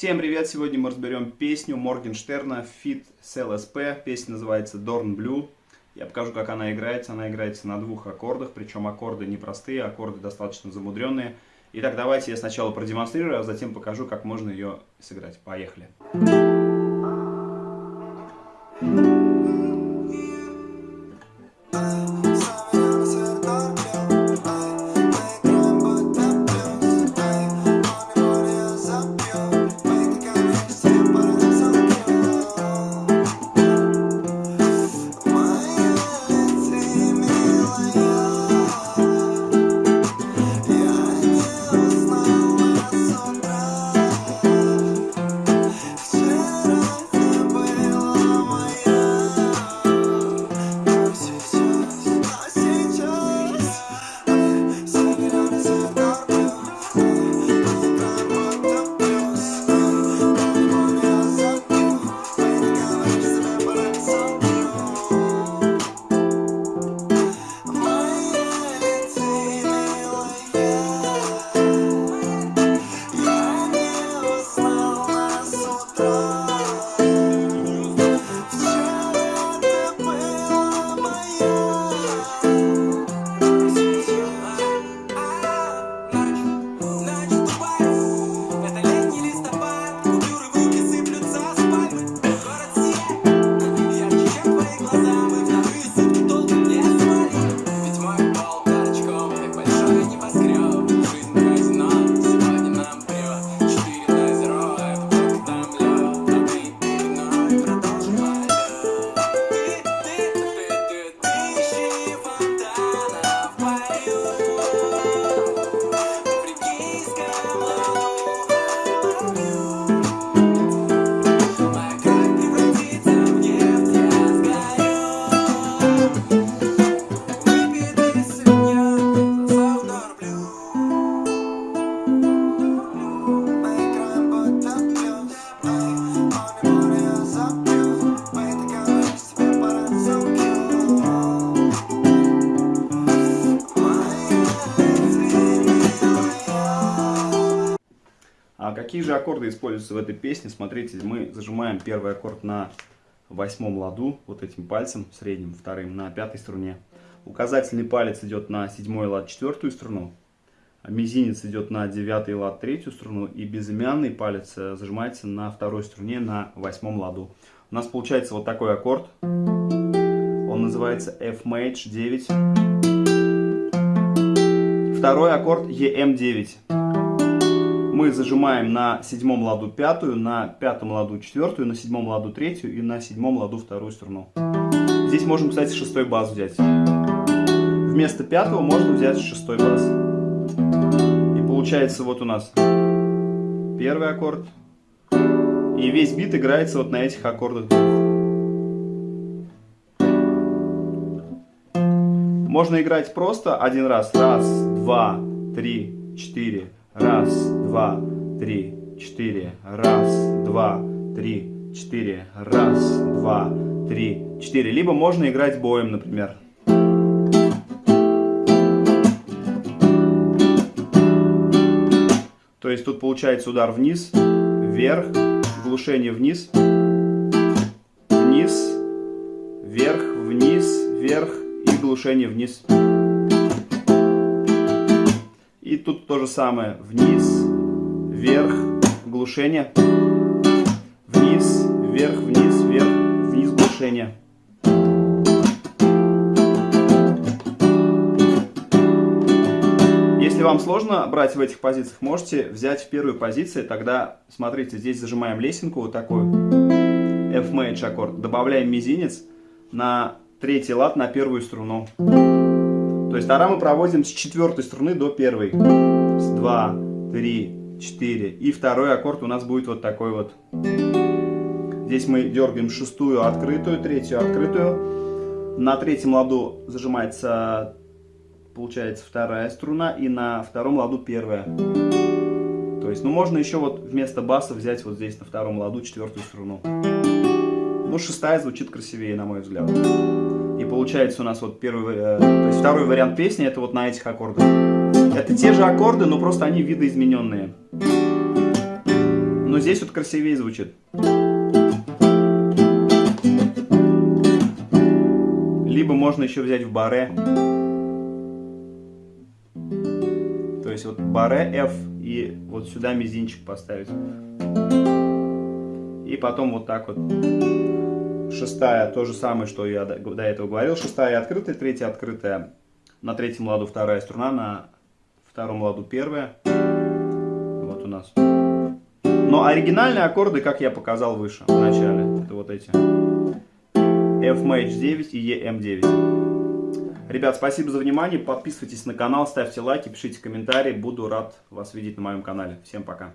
Всем привет! Сегодня мы разберем песню Моргенштерна Fit CLSP. Песня называется Dorn Blue. Я покажу, как она играется. Она играется на двух аккордах, причем аккорды непростые, аккорды достаточно замудренные. Итак, давайте я сначала продемонстрирую, а затем покажу, как можно ее сыграть. Поехали! А какие же аккорды используются в этой песне? Смотрите, мы зажимаем первый аккорд на восьмом ладу, вот этим пальцем, средним, вторым, на пятой струне. Указательный палец идет на седьмой лад, четвертую струну. Мизинец идет на девятый лад, третью струну. И безымянный палец э, зажимается на второй струне, на восьмом ладу. У нас получается вот такой аккорд. Он называется F Maj 9. Второй аккорд EM9 мы зажимаем на седьмом ладу пятую, на пятом ладу четвертую, на седьмом ладу третью и на седьмом ладу вторую струну. Здесь можем, кстати, шестой бас взять. Вместо пятого можно взять шестой бас. И получается вот у нас первый аккорд. И весь бит играется вот на этих аккордах. Можно играть просто один раз. Раз, два, три, четыре. Раз, два, три, четыре. Раз, два, три, четыре. Раз, два, три, четыре. Либо можно играть боем, например. То есть тут получается удар вниз, вверх, глушение вниз, вниз, вверх, вниз, вверх и глушение вниз. Тут то же самое. Вниз, вверх, глушение. Вниз, вверх, вниз, вверх, вниз, глушение. Если вам сложно брать в этих позициях, можете взять в первую позицию. Тогда, смотрите, здесь зажимаем лесенку вот такую. F major аккорд. Добавляем мизинец на третий лад на первую струну. То есть тара мы проводим с четвертой струны до первой. С 2, 3, 4. И второй аккорд у нас будет вот такой вот. Здесь мы дергаем шестую открытую, третью открытую. На третьем ладу зажимается, получается, вторая струна. И на втором ладу первая. То есть, ну можно еще вот вместо баса взять вот здесь на втором ладу четвертую струну. Ну, шестая звучит красивее, на мой взгляд. Получается у нас вот первый, э, то есть второй вариант песни, это вот на этих аккордах. Это те же аккорды, но просто они видоизмененные. Но здесь вот красивее звучит. Либо можно еще взять в баре. То есть вот баре F и вот сюда мизинчик поставить. И потом вот так вот. Шестая, то же самое, что я до этого говорил. Шестая открытая, третья открытая. На третьем ладу вторая струна, на втором ладу первая. Вот у нас. Но оригинальные аккорды, как я показал выше, в начале, это вот эти. F Mage 9 и EM9. Ребят, спасибо за внимание. Подписывайтесь на канал, ставьте лайки, пишите комментарии. Буду рад вас видеть на моем канале. Всем пока.